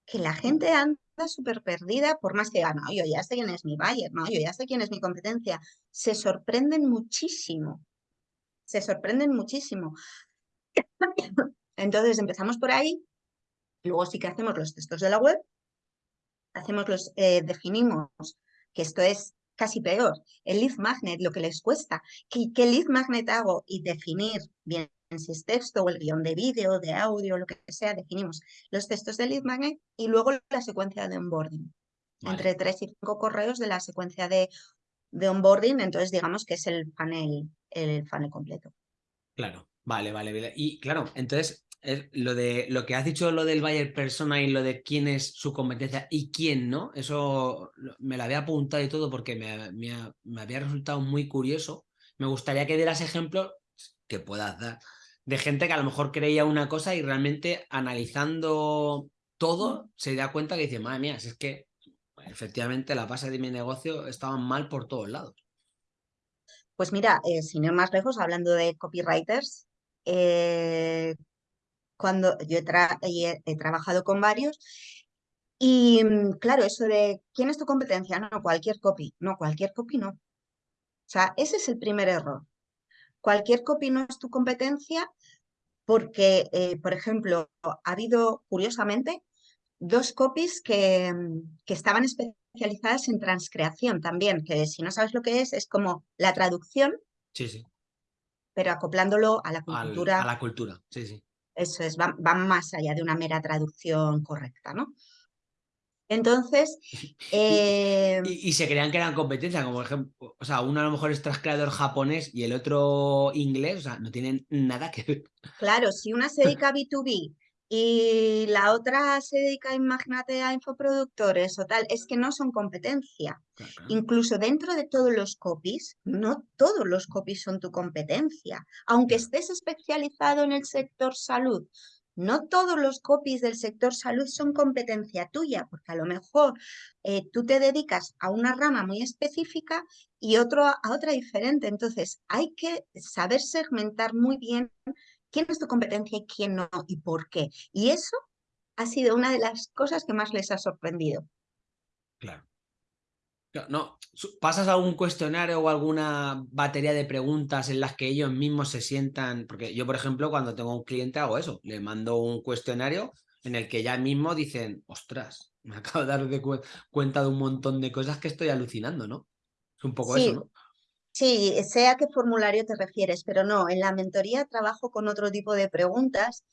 que la gente anda súper perdida, por más que diga, no, yo ya sé quién es mi buyer, no, yo ya sé quién es mi competencia. Se sorprenden muchísimo, se sorprenden muchísimo. Entonces empezamos por ahí, luego sí que hacemos los textos de la web, hacemos los, eh, definimos que esto es casi peor, el lead magnet, lo que les cuesta, ¿qué, qué lead magnet hago? Y definir bien si es texto o el guion de vídeo, de audio, lo que sea, definimos los textos del lead magnet y luego la secuencia de onboarding. Entre tres y cinco correos de la secuencia de, de onboarding, entonces digamos que es el panel, el funnel completo. Claro, vale, vale, vale. Y claro, entonces lo de lo que has dicho, lo del buyer persona y lo de quién es su competencia y quién no, eso me lo había apuntado y todo porque me, me, había resultado muy curioso. Me gustaría que dieras ejemplos que puedas dar de gente que a lo mejor creía una cosa y realmente analizando todo se da cuenta que dice, madre mía, si es que efectivamente la base de mi negocio estaba mal por todos lados. Pues mira, eh, sin ir más lejos, hablando de copywriters, eh, cuando yo he, trabajado con varios y mm, claro, eso de ¿quién es tu competencia? No, cualquier copy, no, cualquier copy no. O sea, ese es el primer error. Cualquier copy no es tu competencia porque, eh, por ejemplo, ha habido, curiosamente, dos copies que, mm, que, estaban especializadas en transcreación también, que si no sabes lo que es, es como la traducción, sí, sí. Pero acoplándolo a la cultura. a la cultura, sí, sí. Eso es, van, más allá de una mera traducción correcta, ¿no? Entonces... Eh, y, se creían que eran competencia, como por ejemplo, o sea, uno a lo mejor es creador japonés y el otro inglés, o sea, no tienen nada que ver. Claro, si una se dedica a B2B y la otra se dedica, imagínate, a infoproductores o tal, es que no son competencia. Incluso dentro de todos los copies, no todos los copies son tu competencia. Aunque estés especializado en el sector salud, no todos los copies del sector salud son competencia tuya, porque a lo mejor eh, tú te dedicas a una rama muy específica y otro a otra diferente. Entonces, hay que saber segmentar muy bien quién es tu competencia y quién no y por qué. Y eso ha sido una de las cosas que más les ha sorprendido. Claro. No, pasas a un cuestionario o alguna batería de preguntas en las que ellos mismos se sientan, porque yo, por ejemplo, cuando tengo un cliente hago eso, le mando un cuestionario en el que ya mismo dicen, ostras, me acabo de dar de cuenta de un montón de cosas que estoy alucinando, ¿no? Es un poco eso, ¿no? Sí, sé a qué formulario te refieres, pero no, en la mentoría trabajo con otro tipo de preguntas,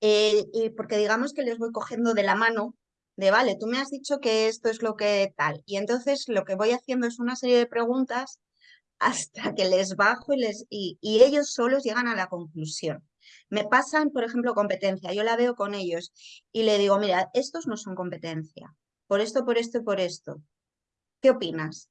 eh, porque digamos que les voy cogiendo de la mano, de vale, tú me has dicho que esto es lo que tal, y entonces lo que voy haciendo es una serie de preguntas hasta que les bajo y, les, y, y ellos solos llegan a la conclusión. Me pasan, por ejemplo, competencia, yo la veo con ellos y le digo, mira, estos no son competencia, por esto, por esto y por esto. ¿Qué opinas?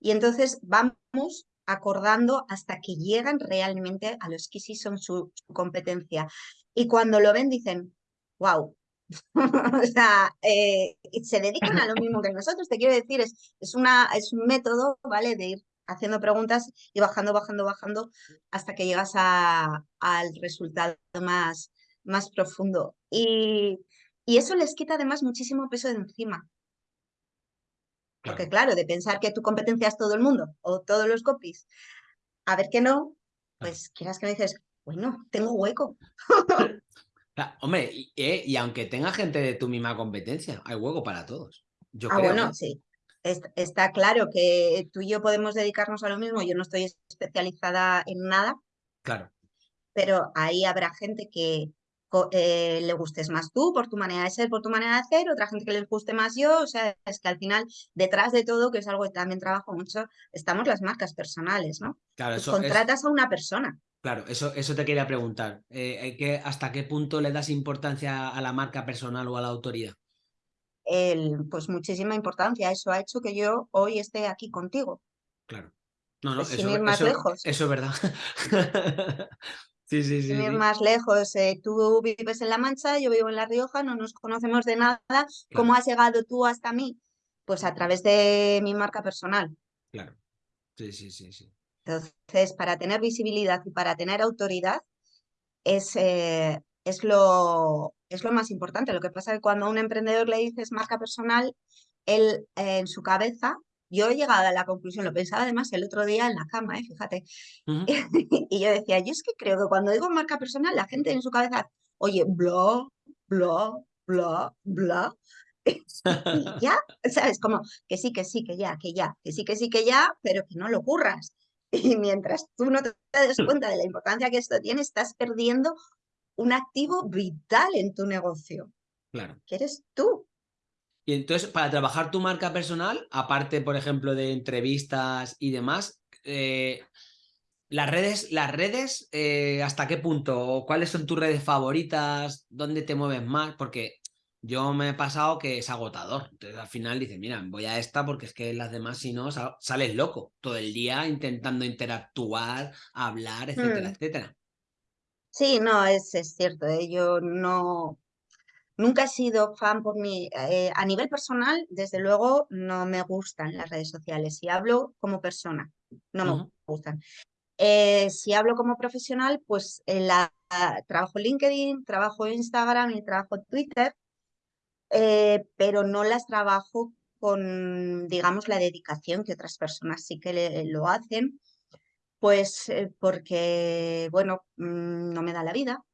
Y entonces vamos acordando hasta que llegan realmente a los que sí son su, competencia. Y cuando lo ven dicen, wow, o sea, eh, se dedican a lo mismo que nosotros, te quiero decir, es, es, una, es un método, ¿vale? De ir haciendo preguntas y bajando, bajando, bajando hasta que llegas a, al resultado más, más profundo. Y, y eso les quita además muchísimo peso de encima. Porque claro, de pensar que tu competencia es todo el mundo o todos los copies, a ver que no, pues quieras que me dices, bueno, tengo hueco. hombre, eh, y, aunque tenga gente de tu misma competencia, hay hueco para todos. Yo ah, creo, bueno, sí. Está, claro que tú y yo podemos dedicarnos a lo mismo. Yo no estoy especializada en nada. Claro. Pero ahí habrá gente que, eh, le gustes más tú por tu manera de ser, por tu manera de hacer, otra gente que les guste más yo, o sea, es que al final detrás de todo, que es algo que también trabajo mucho, estamos las marcas personales, ¿no? Claro, eso contratas a una persona. Claro, eso, eso te quería preguntar. Eh, ¿Hasta qué punto le das importancia a la marca personal o a la autoridad? El, pues muchísima importancia. Eso ha hecho que yo hoy esté aquí contigo. Claro. No, no, pues eso, más lejos. Eso es verdad. Sí, sí, sí. ir más lejos, eh, tú vives en La Mancha, yo vivo en La Rioja, no nos conocemos de nada. ¿Cómo has llegado tú hasta mí? Pues a través de mi marca personal. Claro. Sí, sí, sí, sí. Entonces, para tener visibilidad y para tener autoridad es, eh, es, lo, es lo más importante. Lo que pasa es que cuando a un emprendedor le dices marca personal, él eh, en su cabeza yo he llegado a la conclusión, lo pensaba además el otro día en la cama, ¿eh? fíjate, y yo decía, yo es que creo que cuando digo marca personal, la gente en su cabeza, oye, bla, bla, bla, bla, y ya, ¿sabes? Como que sí, que sí, que ya, que ya, que sí, que sí, que ya, pero que no lo ocurras. Y mientras tú no te des cuenta de la importancia que esto tiene, estás perdiendo un activo vital en tu negocio. Claro. Que eres tú. Y entonces, para trabajar tu marca personal, aparte, por ejemplo, de entrevistas y demás, eh, Las redes, las redes eh, ¿hasta qué punto? ¿Cuáles son tus redes favoritas? ¿Dónde te mueves más? Porque yo me he pasado que es agotador. Entonces al final dices, mira, voy a esta porque es que las demás, si no, sales loco todo el día intentando interactuar, hablar, etcétera, mm. etcétera. Sí, no, es, es cierto. ¿eh? Yo no, nunca he sido fan por mí. Eh, a nivel personal, desde luego, no me gustan las redes sociales. Si hablo como persona, no me gustan. Eh, si hablo como profesional, pues la, trabajo LinkedIn, trabajo Instagram y trabajo Twitter, eh, pero no las trabajo con, digamos, la dedicación que otras personas sí que lo hacen, pues eh, porque, bueno, mm, no me da la vida.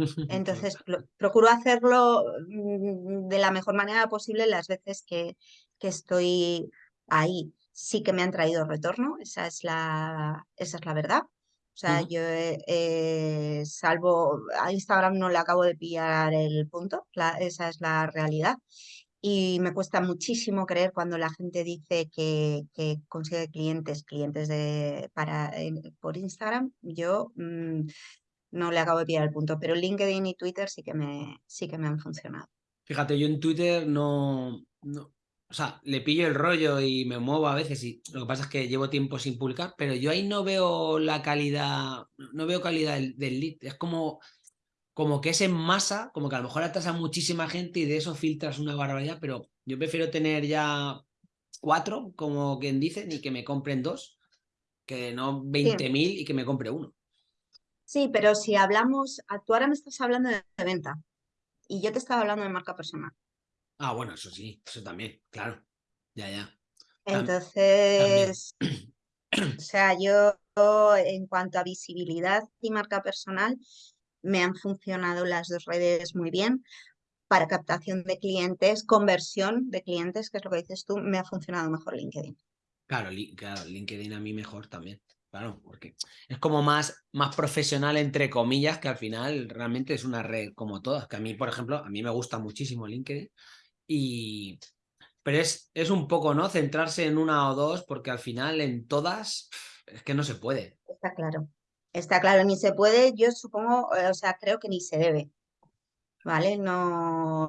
Entonces, procuro hacerlo mm, de la mejor manera posible las veces que, que estoy ahí sí que me han traído retorno, esa es la, esa es la verdad. O sea, yo eh, salvo a Instagram no le acabo de pillar el punto, esa es la realidad. Y me cuesta muchísimo creer cuando la gente dice que, consigue clientes, clientes de, para, por Instagram. Yo mm, no le acabo de pillar el punto, pero LinkedIn y Twitter sí que me, sí que me han funcionado. Fíjate, yo en Twitter no, no, o sea, le pillo el rollo y me muevo a veces y lo que pasa es que llevo tiempo sin publicar, pero yo ahí no veo la calidad, no veo calidad del, lead. Es como, como que es en masa, como que a lo mejor atrás a muchísima gente y de eso filtras una barbaridad, pero yo prefiero tener ya cuatro, como quien dice, ni que me compren dos, que no 20.000 y que me compre uno. Sí, pero si hablamos, tú ahora me estás hablando de venta y yo te estaba hablando de marca personal. Ah, bueno, eso sí, eso también, claro. Ya, ya. Entonces, o sea, yo en cuanto a visibilidad y marca personal, me han funcionado las dos redes muy bien. Para captación de clientes, conversión de clientes, que es lo que dices tú, me ha funcionado mejor LinkedIn. Claro, claro LinkedIn a mí mejor también. Claro, porque es como más, más profesional, entre comillas, que al final realmente es una red como todas. Que a mí, por ejemplo, a mí me gusta muchísimo LinkedIn y, pero es, es un poco, ¿no? Centrarse en una o dos, porque al final en todas es que no se puede. Está claro. Está claro, ni se puede, yo supongo, eh, o sea, creo que ni se debe. ¿Vale? No,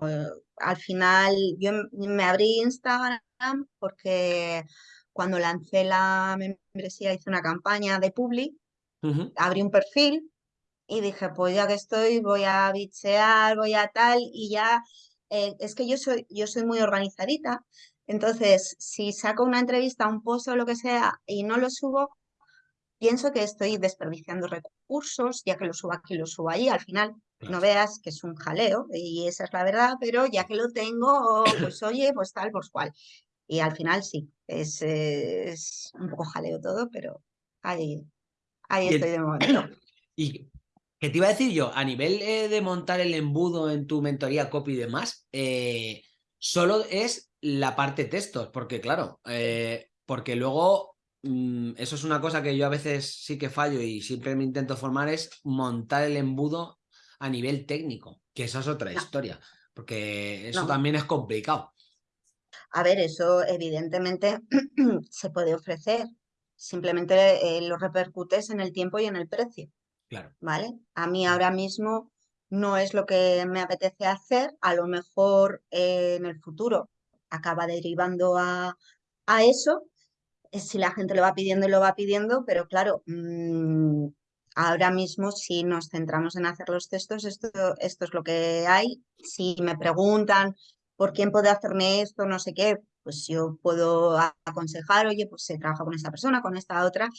al final yo me abrí Instagram porque cuando lancé la membresía hice una campaña de Publi, abrí un perfil y dije, pues ya que estoy, voy a bichear, voy a tal, y ya eh, es que yo soy, yo soy muy organizadita, entonces si saco una entrevista, un post o lo que sea y no lo subo, pienso que estoy desperdiciando recursos, ya que lo subo aquí, lo subo allí, al final no veas que es un jaleo y esa es la verdad, pero ya que lo tengo, pues oye, pues tal, pues cual. Y al final sí, es, es un poco jaleo todo, pero ahí, ahí estoy de momento. Y ¿Qué te iba a decir yo? A nivel eh, de montar el embudo en tu mentoría copy y demás, eh, solo es la parte textos, porque claro, eh, porque luego mm, eso es una cosa que yo a veces sí que fallo y siempre me intento formar es montar el embudo a nivel técnico, que esa es otra historia, porque eso también es complicado. A ver, eso evidentemente se puede ofrecer, simplemente lo repercutes en el tiempo y en el precio. ¿Vale? A mí ahora mismo no es lo que me apetece hacer, a lo mejor eh, en el futuro acaba derivando a, eso, eh, si la gente lo va pidiendo y lo va pidiendo, pero claro, mm, ahora mismo si nos centramos en hacer los textos, esto, esto es lo que hay. Si me preguntan por quién puede hacerme esto, no sé qué, pues yo puedo aconsejar, oye, pues se trabaja con esta persona, con esta otra,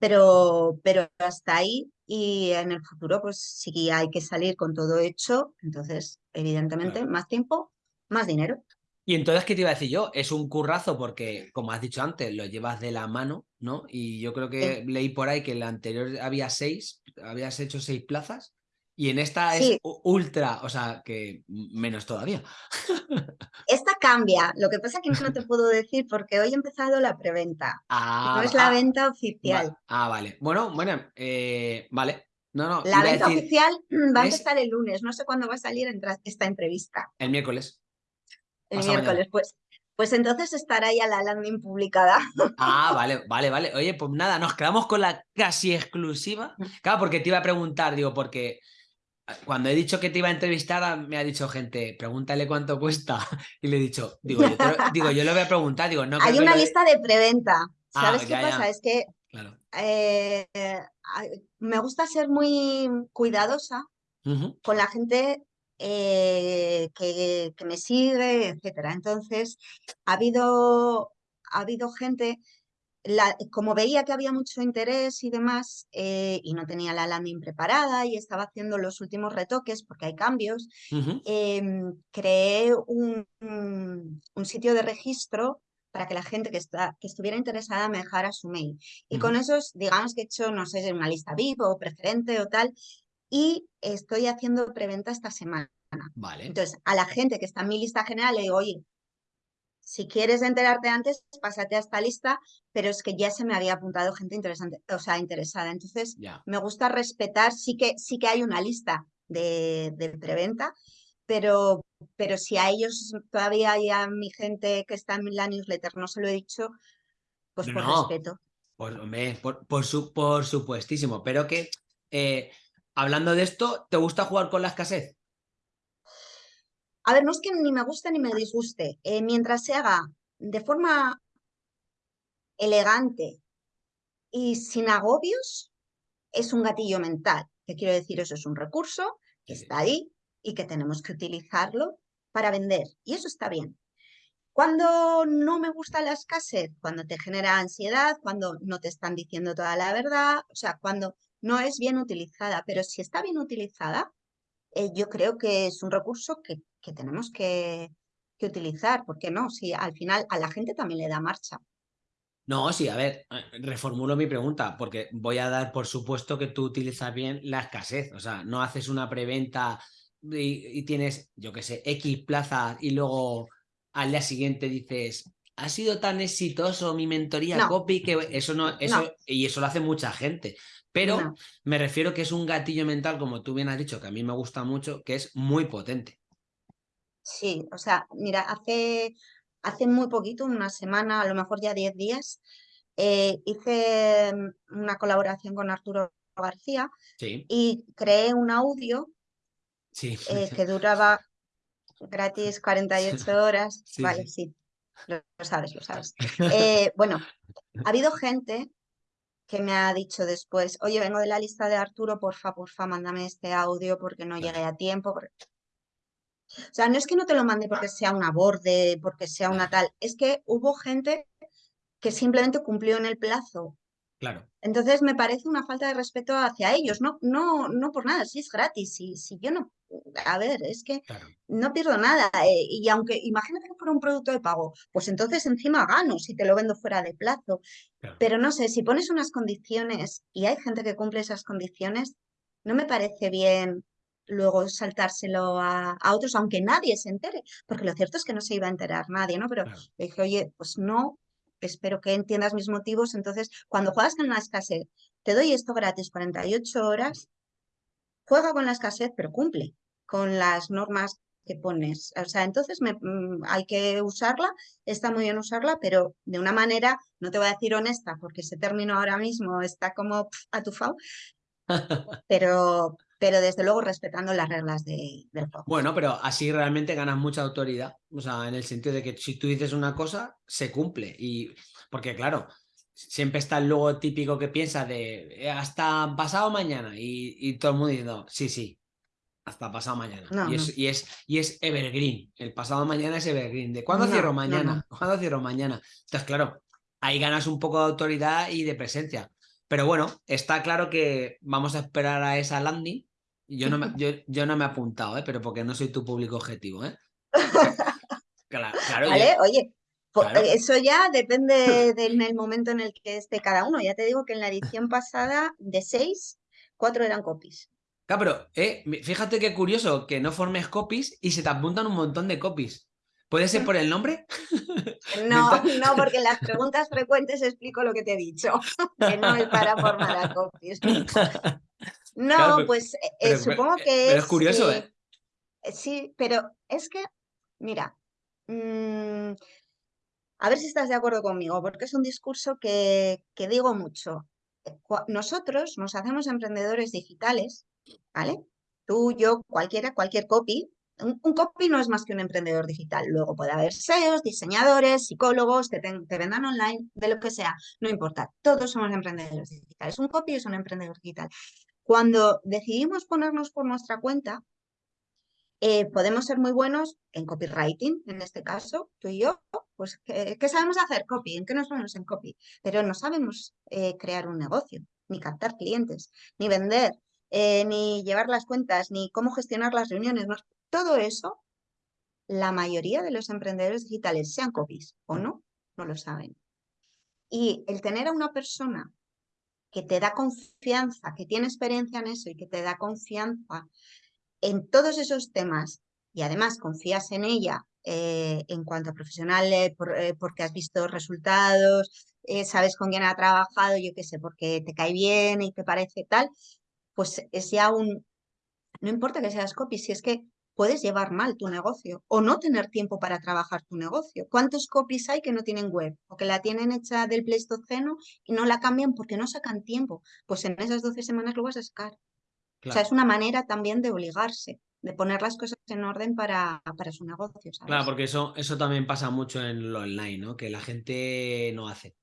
pero, pero hasta ahí y en el futuro pues sí hay que salir con todo hecho, entonces evidentemente más tiempo, más dinero. Y entonces, ¿qué te iba a decir yo? Es un currazo porque, como has dicho antes, lo llevas de la mano, ¿no? Y yo creo que leí por ahí que en la anterior había seis, habías hecho seis plazas y en esta es ultra, o sea, que menos todavía. Esta cambia, lo que pasa es que no te puedo decir porque hoy he empezado la preventa. Ah, no es la venta oficial. ah, vale. Bueno, bueno, eh, vale. No, no, la venta oficial va a empezar el lunes, no sé cuándo va a salir esta entrevista. El miércoles. El miércoles, pues, Pues entonces estará ya la landing publicada. Ah, vale, vale, vale. Oye, pues nada, nos quedamos con la casi exclusiva. Mm. Claro, porque te iba a preguntar, digo, porque ah, cuando he dicho que te iba a entrevistar, me ha dicho gente, pregúntale cuánto cuesta. Y le he dicho, digo, yo, digo, yo le voy a preguntar, digo, no. Hay una lista de preventa. Ah, ¿Sabes qué pasa? Es que eh, me gusta ser muy cuidadosa con la gente eh, que, me sigue, etcétera. Entonces, ha habido, ha habido gente, como veía que había mucho interés y demás, eh, y no tenía la landing preparada y estaba haciendo los últimos retoques porque hay cambios, em, creé un, un, sitio de registro para que la gente que, está, que estuviera interesada me dejara su mail. Y con esos, digamos que he hecho, no sé, una lista VIP o preferente o tal, y estoy haciendo preventa esta semana. Vale. Entonces, a la gente que está en mi lista general le digo, oye, si quieres enterarte antes, pásate a esta lista, pero es que ya se me había apuntado gente interesante, o sea, interesada. Entonces, me gusta respetar, sí que, sí que hay una lista de, preventa, pero, pero si a ellos todavía hay a mi gente que está en la newsletter, no se lo he dicho, pues por respeto. Por, por, su, por supuestísimo, pero que eh, hablando de esto, ¿te gusta jugar con la escasez? A ver, no es que ni me guste ni me disguste. Eh, mientras se haga de forma elegante y sin agobios, es un gatillo mental. ¿Qué quiero decir? Eso es un recurso que está ahí y que tenemos que utilizarlo para vender. Y eso está bien. Cuando no me gusta la escasez, cuando te genera ansiedad, cuando no te están diciendo toda la verdad, o sea, cuando no es bien utilizada, pero si está bien utilizada, eh, yo creo que es un recurso que, tenemos que, utilizar, ¿por qué no? Si al final a la gente también le da marcha. No, sí, a ver, eh, reformulo mi pregunta, porque voy a dar por supuesto que tú utilizas bien la escasez, o sea, no haces una preventa y, tienes, yo qué sé, X plazas y luego al día siguiente dices, ha sido tan exitoso mi mentoría copy que eso no, eso, y eso lo hace mucha gente. Pero me refiero que es un gatillo mental, como tú bien has dicho, que a mí me gusta mucho, que es muy potente. Sí, o sea, mira, hace, hace muy poquito, una semana, a lo mejor ya 10 días, eh, hice mm, una colaboración con Arturo García y creé un audio eh, que duraba gratis 48 horas. vale, sí, Lo, sabes, lo sabes. Eh, bueno, ha habido gente que me ha dicho después, oye, vengo de la lista de Arturo, porfa, porfa, mándame este audio porque no llegué a tiempo. O sea, no es que no te lo mande porque sea una borde, porque sea una tal, es que hubo gente que simplemente cumplió en el plazo. Claro. Entonces me parece una falta de respeto hacia ellos, no, no, no por nada, si es gratis, si, si yo no a ver, es que no pierdo nada. Eh, y aunque imagínate que fuera un producto de pago, pues entonces encima gano si te lo vendo fuera de plazo. Pero no sé, si pones unas condiciones y hay gente que cumple esas condiciones, no me parece bien luego saltárselo a, otros, aunque nadie se entere, porque lo cierto es que no se iba a enterar nadie, ¿no? Pero dije, oye, pues no, espero que entiendas mis motivos. Entonces, cuando juegas con la escasez, te doy esto gratis 48 horas, juega con la escasez, pero cumple con las normas que pones. O sea, entonces me, mm, hay que usarla, está muy bien usarla, pero de una manera, no te voy a decir honesta, porque ese término ahora mismo está como atufado, pero, pero desde luego respetando las reglas de, del juego. Bueno, pero así realmente ganas mucha autoridad, o sea, en el sentido de que si tú dices una cosa, se cumple. Y porque claro, siempre está el logo típico que piensa de hasta pasado mañana y, y todo el mundo diciendo, sí, sí, hasta pasado mañana. y, es, y, es, y, es, evergreen. El pasado mañana es evergreen. ¿De cuándo cierro mañana? ¿Cuándo cierro mañana? Entonces, claro, ahí ganas un poco de autoridad y de presencia. Pero bueno, está claro que vamos a esperar a esa landing. Yo no me, yo, yo no me he apuntado, ¿eh? pero porque no soy tu público objetivo. ¿eh? claro, vale, oye, eso ya depende del momento en el que esté cada uno. Ya te digo que en la edición pasada, de seis, cuatro eran copies. Claro, pero eh, fíjate qué curioso que no formes copies y se te apuntan un montón de copies. ¿Puede ser por el nombre? No, no, porque en las preguntas frecuentes explico lo que te he dicho, que no es para formar a copies. No, pues eh, eh, supongo que pero es... curioso, ¿eh? Sí, pero es que, mira, mm, a ver si estás de acuerdo conmigo, porque es un discurso que, que digo mucho. Nosotros nos hacemos emprendedores digitales, ¿vale? Tú, yo, cualquiera, cualquier copy, un, copy no es más que un emprendedor digital. Luego puede haber SEOs, diseñadores, psicólogos, que te, vendan online, de lo que sea, no importa. Todos somos emprendedores digitales. Un copy es un emprendedor digital. Cuando decidimos ponernos por nuestra cuenta, eh, podemos ser muy buenos en copywriting, en este caso, tú y yo, pues ¿qué, sabemos hacer? Copy, ¿en qué nos ponemos en copy? Pero no sabemos eh, crear un negocio, ni captar clientes, ni vender, eh, ni llevar las cuentas, ni cómo gestionar las reuniones. Todo eso, la mayoría de los emprendedores digitales, sean copies o no, no lo saben. Y el tener a una persona que te da confianza, que tiene experiencia en eso y que te da confianza en todos esos temas y además confías en ella eh, en cuanto a profesional eh, eh, porque has visto resultados, sabes con quién ha trabajado, yo qué sé, porque te cae bien y te parece tal, pues es ya un... No importa que seas copy, si es que puedes llevar mal tu negocio o no tener tiempo para trabajar tu negocio. ¿Cuántos copies hay que no tienen web o que la tienen hecha del Pleistoceno y no la cambian porque no sacan tiempo? Pues en esas 12 semanas lo vas a sacar. O sea, es una manera también de obligarse, de poner las cosas en orden para, para su negocio. Claro, porque eso, eso también pasa mucho en lo online, ¿no? Que la gente no hace.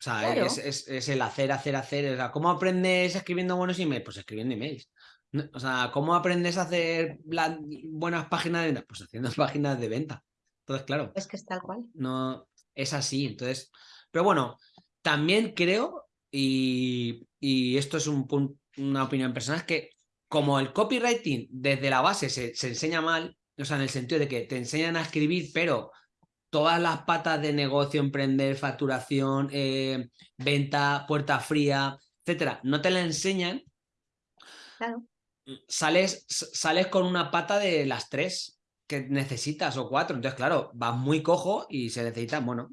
O sea, es, el hacer, hacer, hacer. ¿cómo aprendes escribiendo buenos emails? Pues escribiendo emails. O sea, ¿cómo aprendes a hacer buenas páginas de venta? Pues haciendo páginas de venta. Entonces, claro. Es que es tal cual. No, es así. Entonces, pero bueno, también creo, y, esto es un, una opinión personal, es que como el copywriting desde la base se, enseña mal, o sea, en el sentido de que te enseñan a escribir, pero todas las patas de negocio, emprender, facturación, eh, venta, puerta fría, etcétera, no te la enseñan. Claro sales, sales con una pata de las tres que necesitas o cuatro. Entonces, claro, vas muy cojo y se necesita, bueno,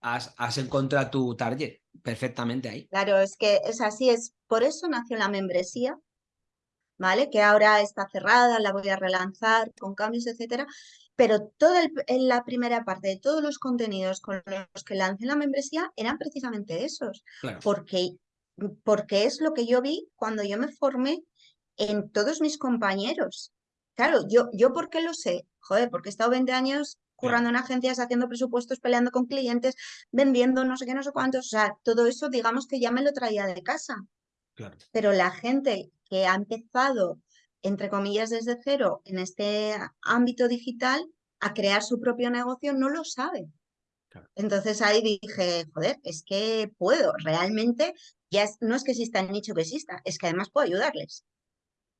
has, has encontrado tu target perfectamente ahí. Claro, es que es así, es por eso nació la membresía, ¿vale? Que ahora está cerrada, la voy a relanzar con cambios, etcétera. Pero toda en la primera parte de todos los contenidos con los que lancé la membresía eran precisamente esos. Porque, porque es lo que yo vi cuando yo me formé en todos mis compañeros. Claro, yo, yo ¿por qué lo sé? Joder, porque he estado 20 años currando en agencias, haciendo presupuestos, peleando con clientes, vendiendo no sé qué, no sé cuántos. O sea, todo eso digamos que ya me lo traía de casa. Pero la gente que ha empezado, entre comillas, desde cero en este ámbito digital a crear su propio negocio no lo sabe. Entonces ahí dije, joder, es que puedo, realmente ya no es que exista el nicho que exista, es que además puedo ayudarles.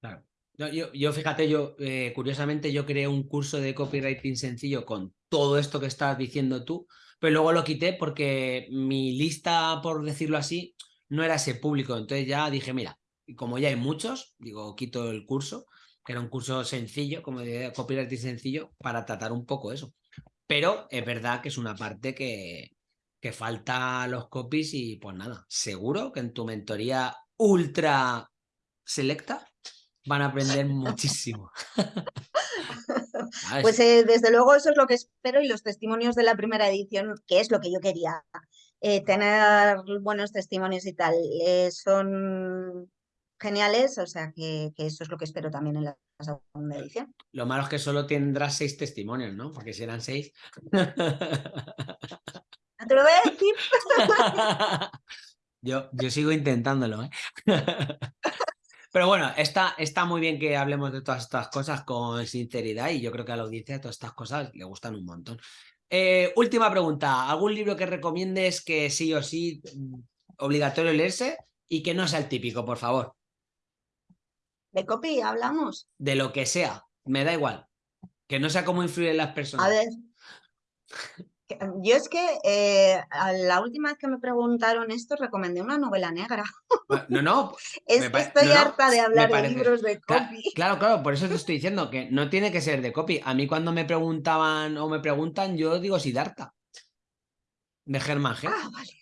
Claro. Yo, yo, fíjate, yo eh, curiosamente yo creé un curso de copywriting sencillo con todo esto que estás diciendo tú, pero luego lo quité porque mi lista, por decirlo así, no era ese público. Entonces ya dije, mira, como ya hay muchos, digo, quito el curso, que era un curso sencillo, como de copywriting sencillo, para tratar un poco eso. Pero es verdad que es una parte que, que falta los copies y pues nada, seguro que en tu mentoría ultra selecta van a aprender muchísimo. pues eh, desde luego eso es lo que espero y los testimonios de la primera edición, que es lo que yo quería, eh, tener buenos testimonios y tal, eh, son geniales, o sea que, eso es lo que espero también en la segunda edición. Lo malo es que solo tendrás seis testimonios, ¿no? Porque si eran seis... te lo voy a decir. yo, yo sigo intentándolo, ¿eh? Pero bueno, está, está muy bien que hablemos de todas estas cosas con sinceridad y yo creo que a la audiencia todas estas cosas le gustan un montón. Eh, última pregunta, ¿algún libro que recomiendes que sí o sí mm, obligatorio leerse y que no sea el típico, por favor? ¿De copy hablamos? De lo que sea, me da igual. Que no sea cómo influir en las personas. A ver, yo es que eh, la última vez que me preguntaron esto recomendé una novela negra. No, no. es que estoy harta de hablar de libros de copy. Claro, claro, por eso te estoy diciendo que no tiene que ser de copy. A mí cuando me preguntaban o me preguntan, yo digo Siddhartha. De Germán G. Ah, vale.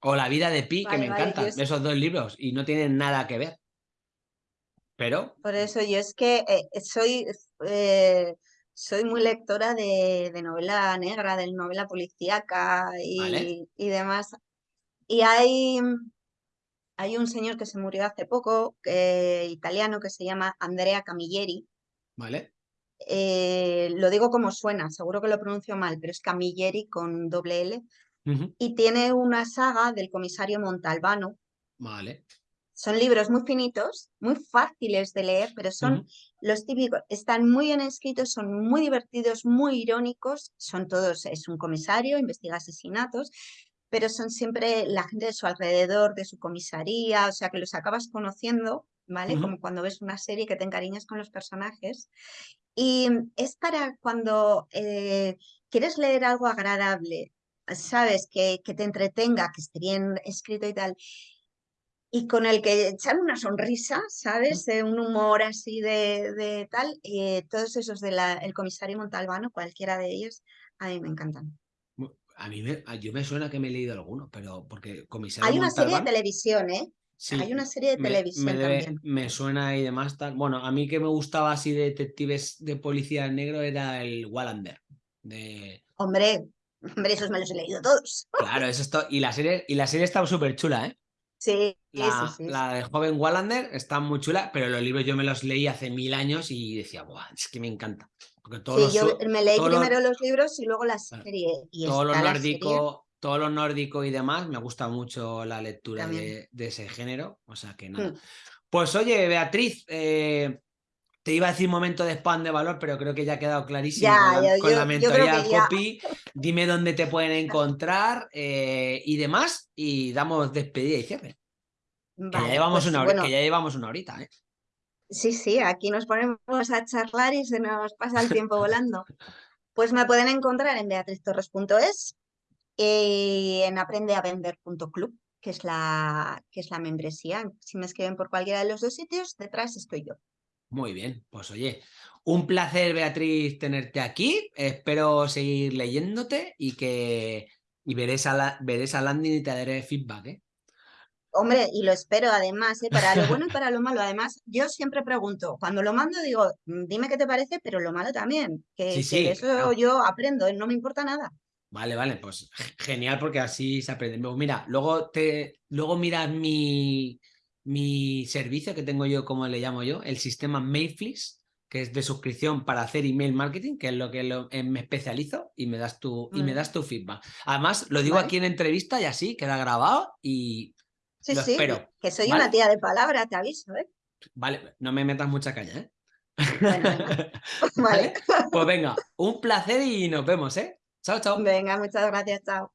O La vida de Pi, que me encantan. Esos dos libros y no tienen nada que ver. Pero... Por eso yo es que eh, soy... Eh, soy muy lectora de, novela negra, de novela policíaca y, demás. Y hay, hay un señor que se murió hace poco, italiano, que se llama Andrea Camilleri. Vale. Eh, lo digo como suena, seguro que lo pronuncio mal, pero es Camilleri con doble L. Y tiene una saga del comisario Montalbano. Vale. Son libros muy finitos, muy fáciles de leer, pero son los típicos, están muy bien escritos, son muy divertidos, muy irónicos, son todos, es un comisario, investiga asesinatos, pero son siempre la gente de su alrededor, de su comisaría, o sea que los acabas conociendo, ¿vale? Como cuando ves una serie que te encariñas con los personajes. Y es para cuando eh, quieres leer algo agradable, sabes, que, que te entretenga, que esté bien escrito y tal, y con el que echar una sonrisa, ¿sabes? un humor así de, tal. Eh, todos esos del el comisario Montalbano, cualquiera de ellos, a mí me encantan. A mí me, yo me suena que me he leído alguno, pero porque comisario Hay una serie de televisión, ¿eh? Hay una serie de televisión me también. Me suena y demás. Tal. Bueno, a mí que me gustaba así de detectives de policía negro era el Wallander. De... Hombre, hombre, esos me los he leído todos. Claro, eso es Y la serie, y la serie está súper chula, ¿eh? Sí, la, sí, la de Joven Wallander está muy chula, pero los libros yo me los leí hace mil años y decía, Buah, es que me encanta. Porque todos sí, yo me leí primero los... libros y luego la serie. Y todo lo nórdico, todo lo nórdico y demás, me gusta mucho la lectura de, ese género. O sea que nada. Hmm. Pues oye, Beatriz, eh, te iba a decir momento de spam de valor, pero creo que ya ha quedado clarísimo con, la, mentoría copy. Dime dónde te pueden encontrar eh, y demás, y damos despedida y cierre. que, ya llevamos pues una que ya llevamos una horita, ¿eh? Sí, sí, aquí nos ponemos a charlar y se nos pasa el tiempo volando. Pues me pueden encontrar en beatriztorres.es y en aprendeavender.club, que es la que es la membresía. Si me escriben por cualquiera de los dos sitios, detrás estoy yo. Muy bien, pues oye, un placer Beatriz tenerte aquí, espero seguir leyéndote y que y veré veré esa landing y te daré feedback. ¿eh? Hombre, y lo espero además, ¿eh? para lo bueno y para lo malo. Además, yo siempre pregunto, cuando lo mando digo, mm, dime qué te parece, pero lo malo también, que, eso yo aprendo, ¿eh? no me importa nada. Vale, vale, pues genial porque así se aprende. Mira, luego te, luego miras mi, mi servicio que tengo yo, como le llamo yo, el sistema Mailflix, que es de suscripción para hacer email marketing, que es lo que eh, me especializo y me das tu, y me das tu feedback. Además, lo digo aquí en entrevista y así, queda grabado y sí, sí, espero. Que soy una tía de palabra, te aviso, ¿eh? Vale, no me metas mucha caña, ¿eh? vale. Pues venga, un placer y nos vemos, ¿eh? Chao, chao. Venga, muchas gracias, chao.